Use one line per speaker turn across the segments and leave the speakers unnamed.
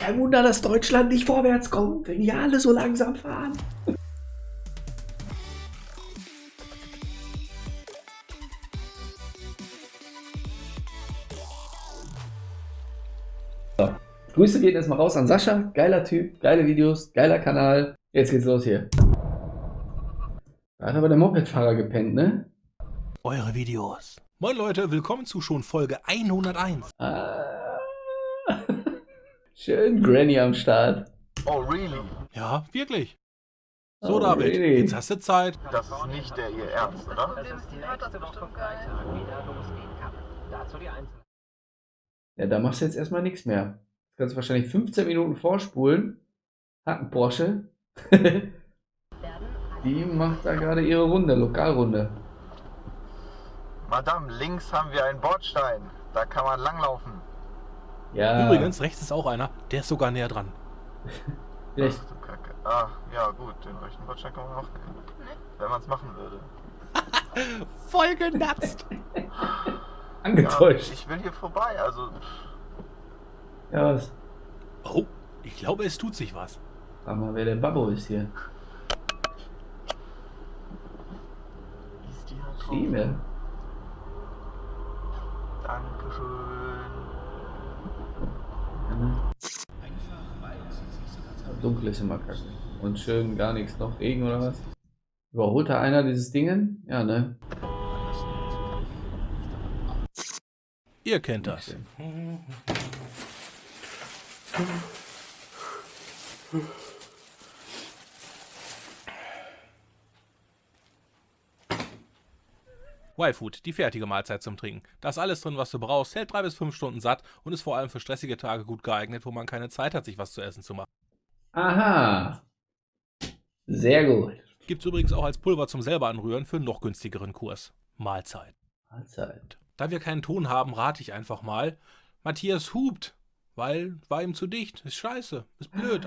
Kein Wunder, dass Deutschland nicht vorwärts kommt, wenn die alle so langsam fahren. So. Grüße gehen erstmal raus an Sascha. Geiler Typ, geile Videos, geiler Kanal. Jetzt geht's los hier. Da hat aber der Mopedfahrer gepennt, ne?
Eure Videos. Moin Leute, willkommen zu schon Folge 101.
Ah. Schön Granny am Start.
Oh, really?
Ja, wirklich. So,
Oh,
David,
really?
jetzt hast du Zeit.
Das ist nicht der Ihr Ernst, oder?
Ja, da machst du jetzt erstmal nichts mehr. Du kannst wahrscheinlich 15 Minuten vorspulen. Hat ein Porsche. Die macht da gerade ihre Runde, Lokalrunde.
Madame, links haben wir einen Bordstein. Da kann man langlaufen.
Ja,
Übrigens, rechts ist auch einer, der ist sogar näher dran.
vielleicht,
Ach du Kacke. Ah, ja gut, den rechten Bordstein kann man auch gehen. Wenn man es machen würde.
Voll genatzt.
Ja,
angetäuscht.
ich will hier vorbei, also...
Ja, was?
Oh, ich glaube, es tut sich was.
Frag mal, wer der Babbo ist hier.
Ist die da drauf?
Stimme.
Dankeschön.
Ja, ne? Dunkel ist immer kacke. Und schön gar nichts noch. Regen oder was? Überholt da einer dieses Dingen? Ja, ne?
Ihr kennt das. Y-Food, die fertige Mahlzeit zum Trinken. Da ist alles drin, was du brauchst, hält drei bis fünf Stunden satt und ist vor allem für stressige Tage gut geeignet, wo man keine Zeit hat, sich was zu essen zu machen.
Aha. Sehr gut.
Gibt's übrigens auch als Pulver zum selber anrühren für einen noch günstigeren Kurs. Mahlzeit.
Mahlzeit.
Da wir keinen Ton haben, rate ich einfach mal. Matthias hupt, weil war ihm zu dicht. Ist scheiße, ist blöd,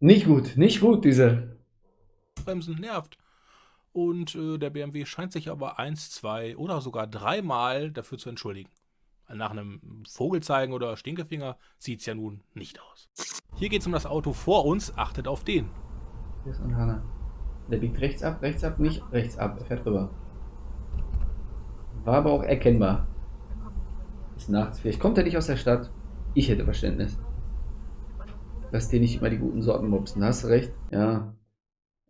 Nicht gut, nicht gut, diese.
ausbremsen, nervt. Und äh, der BMW scheint sich aber eins, zwei oder sogar dreimal dafür zu entschuldigen. Nach einem Vogelzeigen oder Stinkefinger sieht's ja nun nicht aus. Hier geht's um das Auto vor uns, achtet auf den.
Hier ist Anhana. Der biegt rechts ab, rechts ab, nicht rechts ab. Er fährt rüber. War aber auch erkennbar. Ist nachts. Vielleicht kommt er nicht aus der Stadt. Ich hätte Verständnis. Lass dir nicht immer die guten Sorten mopsen. Hast recht? Ja.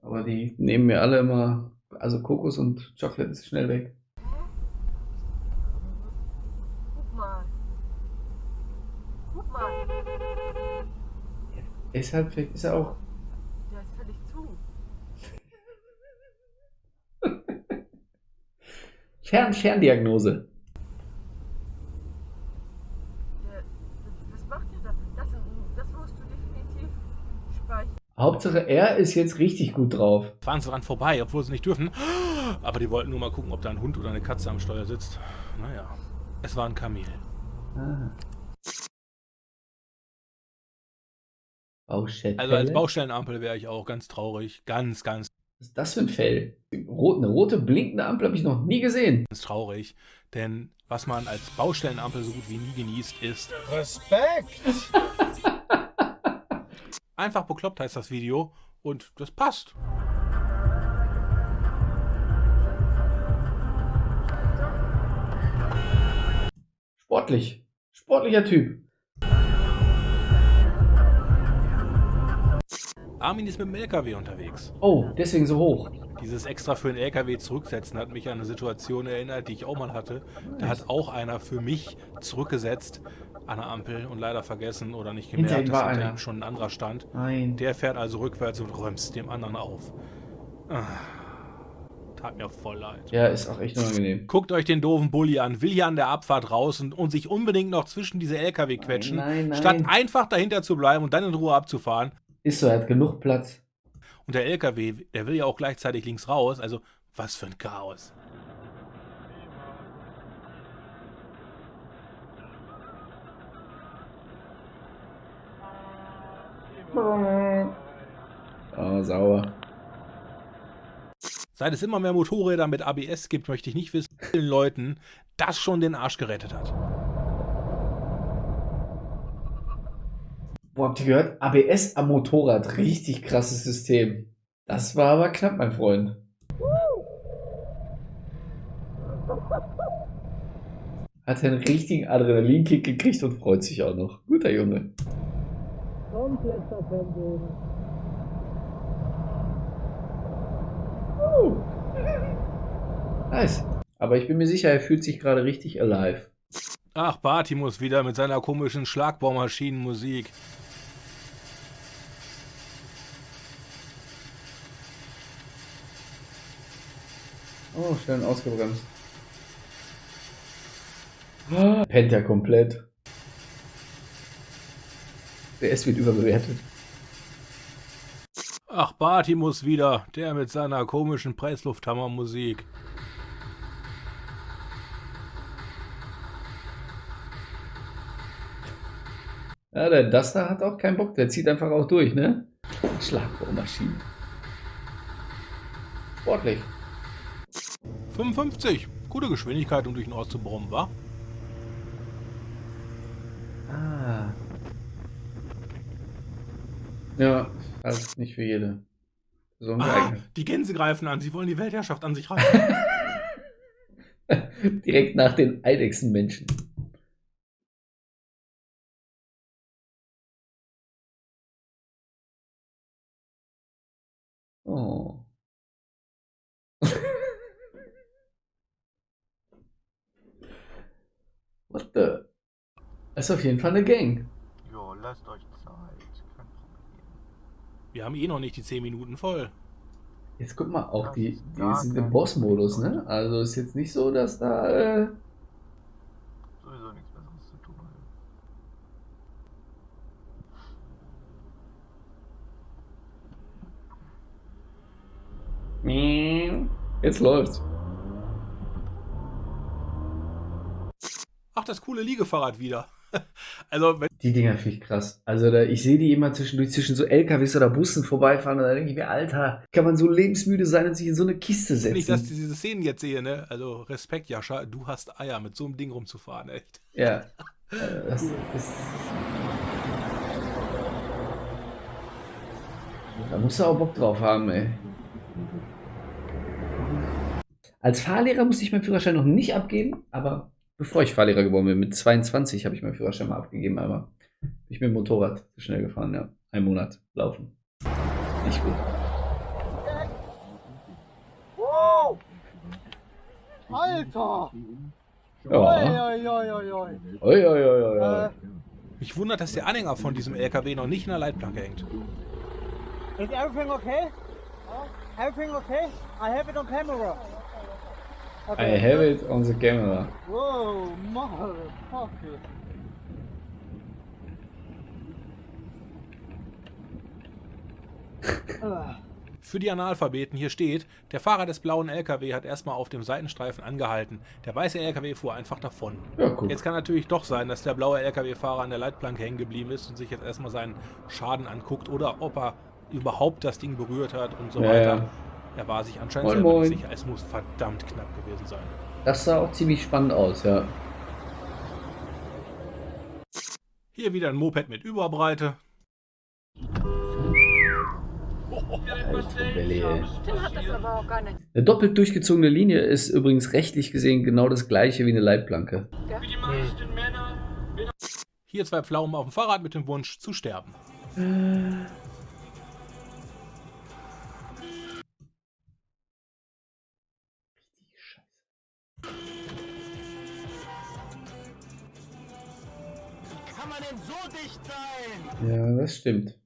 Aber die nehmen mir alle immer. Also Kokos und Chocolate ist schnell weg. Deshalb vielleicht ist er auch.
Der ist völlig zu.
Fern Ferndiagnose.
Was macht der da? Das, das musst du definitiv speichern.
Hauptsache er ist jetzt richtig gut drauf.
Fahren sie dran vorbei, obwohl sie nicht dürfen. Aber die wollten nur mal gucken, ob da ein Hund oder eine Katze am Steuer sitzt. Naja, es war ein Kamel.
Ah. Baustelle.
Also als Baustellenampel wäre ich auch ganz traurig. Ganz, ganz,
Was ist das für ein Fell? Rot, eine rote blinkende Ampel habe ich noch nie gesehen.
ganz traurig. Denn was man als Baustellenampel so gut wie nie genießt, ist
Respekt!
einfach bekloppt heißt das Video. Und das passt.
Sportlich. Sportlicher Typ.
Armin ist mit dem LKW unterwegs.
Oh, deswegen so hoch.
Dieses extra für den LKW zurücksetzen hat mich an eine Situation erinnert, die ich auch mal hatte. Da hat auch einer für mich zurückgesetzt an der Ampel und leider vergessen oder nicht
Hinter
gemerkt,
ihm
dass hinter
einer.
ihm schon ein anderer stand.
Nein.
Der fährt also rückwärts und räumst dem anderen auf. Ah, tat mir voll leid.
Ja, ist auch echt unangenehm.
Guckt euch den doofen Bulli an, will hier an der Abfahrt raus und, und sich unbedingt noch zwischen diese LKW quetschen,
Nein, nein,
statt
nein.
einfach dahinter zu bleiben und dann in Ruhe abzufahren.
Ist so, er hat genug Platz.
Und der LKW, der will ja auch gleichzeitig links raus, also was für ein Chaos.
Oh, sauer.
Seit es immer mehr Motorräder mit ABS gibt, möchte ich nicht wissen, wie vielen Leuten das schon den Arsch gerettet hat.
Boah, habt ihr gehört? ABS am Motorrad. Richtig krasses System. Das war aber knapp, mein Freund. Hat einen richtigen Adrenalinkick gekriegt und freut sich auch noch. Guter Junge.
Komplett verpennt.
Uh. Nice. Aber ich bin mir sicher, er fühlt sich gerade richtig alive.
Ach, Bartimus wieder mit seiner komischen Schlagbohrmaschinenmusik.
Oh, schön ausgebremst. Ah, Pennt er komplett. Der S wird überbewertet.
Ach, Bartimus wieder, der mit seiner komischen Presslufthammermusik.
Ja, der Duster hat auch keinen Bock, der zieht einfach auch durch, ne? Schlagbohrmaschine. Sportlich.
55. Gute Geschwindigkeit, um durch den Ort zu brummen, wa?
Ah. Ja, also nicht für jede. So
Ah, die Gänse greifen an, sie wollen die Weltherrschaft an sich reißen.
Direkt nach den Eidechsenmenschen. What the? Das ist auf jeden Fall eine Gang.
Jo, lasst euch Zeit. Kein Problem.
Wir haben eh noch nicht die 10 Minuten voll.
Jetzt guck mal, auch
Das
die, die sind im Boss-Modus, ne? Also ist jetzt nicht so, dass da. Äh,
Sowieso nichts Besseres zu tun.
jetzt läuft's.
Ach, das coole Liegefahrrad wieder. Also, wenn
Die Dinger finde ich krass. Also da, ich sehe die immer zwischendurch zwischen so LKWs oder Bussen vorbeifahren und da denke ich mir, Alter, kann man so lebensmüde sein und sich in so eine Kiste setzen?
ich das, diese Szenen jetzt sehe, ne? Also, Respekt, Jascha, du hast Eier, mit so einem Ding rumzufahren, echt.
Ja. Äh, Das ist, da musst du auch Bock drauf haben, ey. Als Fahrlehrer musste ich meinen Führerschein noch nicht abgeben, aber bevor ich Fahrlehrer geworden bin, mit 22 habe ich meinen Führerschein mal abgegeben, aber bin ich mit dem Motorrad zu schnell gefahren, ja. Ein Monat laufen. Nicht gut.
Wow! Alter!
Ja.
Oi, oi, oi, oi, oi.
Oi, oi, oi, oi, oi.
Äh,
Mich wundert, dass der Anhänger von diesem LKW noch nicht in der Leitplanke hängt.
is everything okay? Everything okay? I have it on camera.
I have it on the camera.
Whoa, motherfucker.
Für die Analphabeten hier steht, der Fahrer des blauen LKW hat erstmal auf dem Seitenstreifen angehalten. Der weiße LKW fuhr einfach davon.
Ja.
Jetzt kann natürlich doch sein, dass der blaue LKW-Fahrer an der Leitplanke hängen geblieben ist und sich jetzt erstmal seinen Schaden anguckt oder ob er überhaupt das Ding berührt hat und so
Ja,
weiter.
ja.
Er war sich anscheinend
Moin, moin.
sicher. Es muss verdammt knapp gewesen sein.
Das sah auch ziemlich spannend aus, ja.
Hier wieder ein Moped mit Überbreite.
Eine doppelt durchgezogene Linie ist übrigens rechtlich gesehen genau das gleiche wie eine Leitplanke.
Hier zwei Pflaumen auf dem Fahrrad mit dem Wunsch zu sterben.
Kann dicht sein?
Ja, das stimmt.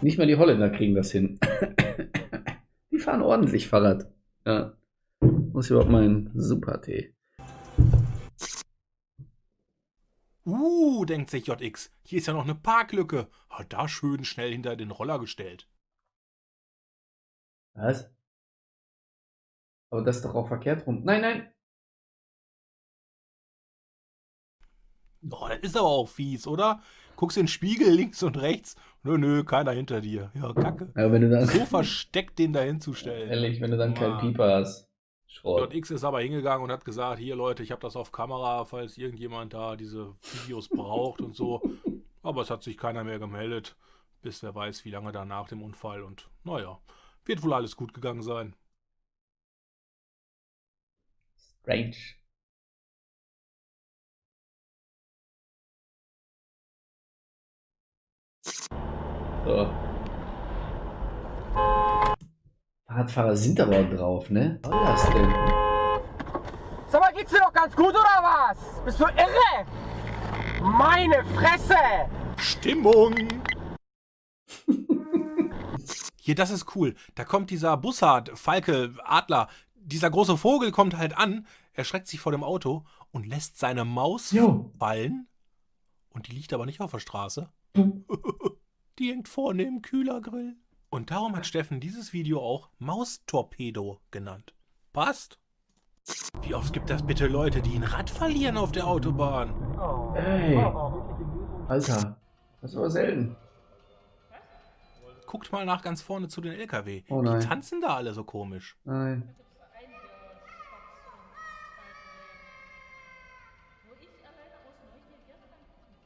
Nicht mal die Holländer kriegen das hin. Die fahren ordentlich Fahrrad. Ja. Muss überhaupt mal ein Super-Tee.
Uh, denkt sich JX. Hier ist ja noch eine Parklücke. Hat da schön schnell hinter den Roller gestellt.
Was? Aber das ist doch auch verkehrt rum. Nein, nein.
Oh, das ist aber auch fies, oder? Guckst in den Spiegel links und rechts. Nö, nö, keiner hinter dir. Ja, kacke.
Aber wenn du dann,
So versteckt den da hinzustellen.
ehrlich, wenn du dann keinen. Pieper hast. Schrott.
JX ist aber hingegangen und hat gesagt, hier Leute, ich habe das auf Kamera, falls irgendjemand da diese Videos braucht und so. Aber es hat sich keiner mehr gemeldet, bis wer weiß, wie lange danach dem Unfall. Und naja, wird wohl alles gut gegangen sein.
Strange. So. Fahrradfahrer sind aber drauf, ne? Was soll das denn?
Sag mal, geht's dir doch ganz gut oder was? Bist du irre? Meine Fresse!
Stimmung! Hier, das ist cool. Da kommt dieser Bussard, Falke, Adler. Dieser große Vogel kommt halt an, erschreckt sich vor dem Auto und lässt seine Maus
Jo.
fallen. Und die liegt aber nicht auf der Straße. Die hängt vorne im Kühlergrill. Und darum hat Steffen dieses Video auch Maustorpedo genannt. Passt? Wie oft gibt das bitte Leute, die ein Rad verlieren auf der Autobahn?
Ey. Alter. Das ist aber selten.
Guckt mal nach ganz vorne zu den LKW.
Oh
die
nein.
tanzen da alle so komisch.
Nein.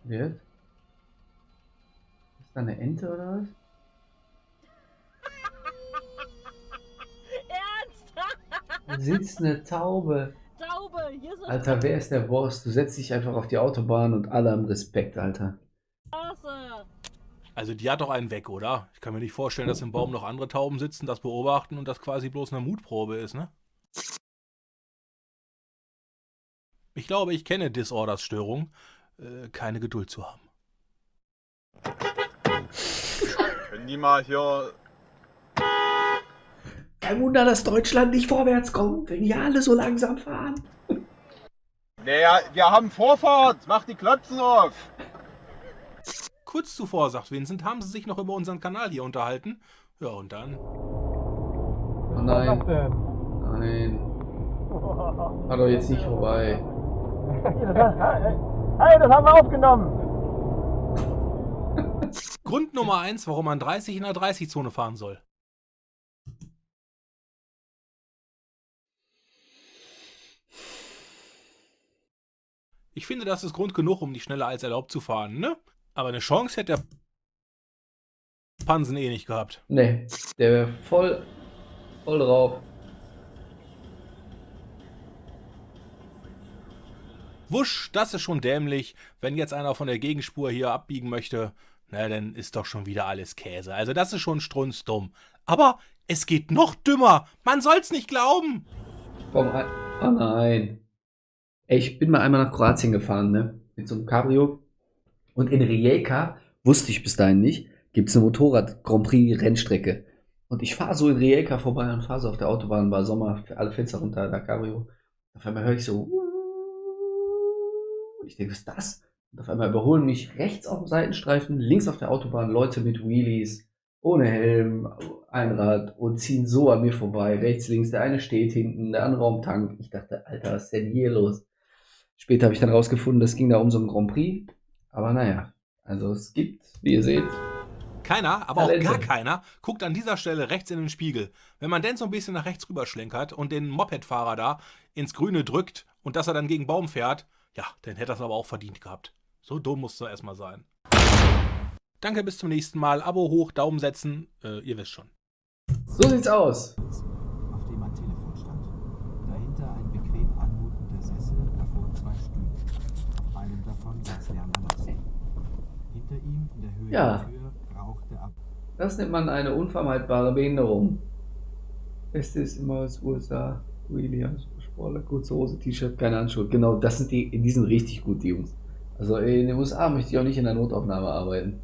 Wird? Ist da eine Ente oder was?
Ernst?
Da sitzt eine Taube.
Taube, hier ist
Alter, wer ist der Boss? Du setzt dich einfach auf die Autobahn und alle haben Respekt, Alter.
Also die hat doch einen weg, oder? Ich kann mir nicht vorstellen, dass im Baum noch andere Tauben sitzen, das beobachten und das quasi bloß eine Mutprobe ist, ne? Ich glaube, ich kenne Disorders Störung. Äh, keine Geduld zu haben.
Mal hier.
Kein Wunder, dass Deutschland nicht vorwärts kommt, wenn die alle so langsam fahren.
Naja, wir haben Vorfahrt. Mach die Klapsen auf.
Kurz zuvor, sagt Vincent, haben sie sich noch über unseren Kanal hier unterhalten. Ja, und dann?
Oh nein. Nein. War doch jetzt nicht vorbei.
Hey, das haben wir aufgenommen!
Grund Nummer eins, warum man 30 in der 30-Zone fahren soll. Ich finde, das ist Grund genug, um nicht schneller als erlaubt zu fahren, ne? Aber eine Chance hätte der Pansen eh nicht gehabt.
Nee, der wäre voll, voll drauf.
Wusch, das ist schon dämlich. Wenn jetzt einer von der Gegenspur hier abbiegen möchte, na, dann ist doch schon wieder alles Käse. Also das ist schon strunzdumm. Aber es geht noch dümmer. Man soll's nicht glauben.
Komm rein. Oh nein. Ey, ich bin mal einmal nach Kroatien gefahren, ne? Mit so einem Cabrio. Und in Rijeka, wusste ich bis dahin nicht, gibt es eine Motorrad-Grand Prix-Rennstrecke. Und ich fahre so in Rijeka vorbei und fahre so auf der Autobahn, war Sommer, alle Fenster runter, da Cabrio. Auf einmal höre ich so. Und ich denke, was ist das? Und auf einmal überholen mich rechts auf dem Seitenstreifen, links auf der Autobahn Leute mit Wheelies, ohne Helm, Einrad und ziehen so an mir vorbei. Rechts, links, der eine steht hinten, der andere am Tank. Ich dachte, Alter, was ist denn hier los? Später habe ich dann rausgefunden, es ging da um so einen Grand Prix. Aber naja, also es gibt, wie ihr seht,
Keiner, aber auch
Talente.
gar keiner, guckt an dieser Stelle rechts in den Spiegel. Wenn man denn so ein bisschen nach rechts rüberschlenkert und den Mopedfahrer da ins Grüne drückt und dass er dann gegen Baum fährt, ja, dann hätte er es aber auch verdient gehabt. So dumm muss er erstmal sein. Danke, bis zum nächsten Mal. Abo hoch, Daumen setzen, äh, ihr wisst schon.
so sieht's aus.
auf dem ein Telefon stand. Dahinter ein bequem anmutender Sessel, davor zwei Stühle. Auf einem davon saß Lassen. Hinter ihm, in der Höhe
Ja.
der Tür, rauchte ab.
Das nennt man eine unvermeidbare Behinderung. Beste ist immer aus USA. Williams, Sportler, kurze Hose, T-Shirt, keine Handschuhe. Genau, das sind die, die sind richtig gut, die Jungs. Also in den USA möchte ich auch nicht in der Notaufnahme arbeiten.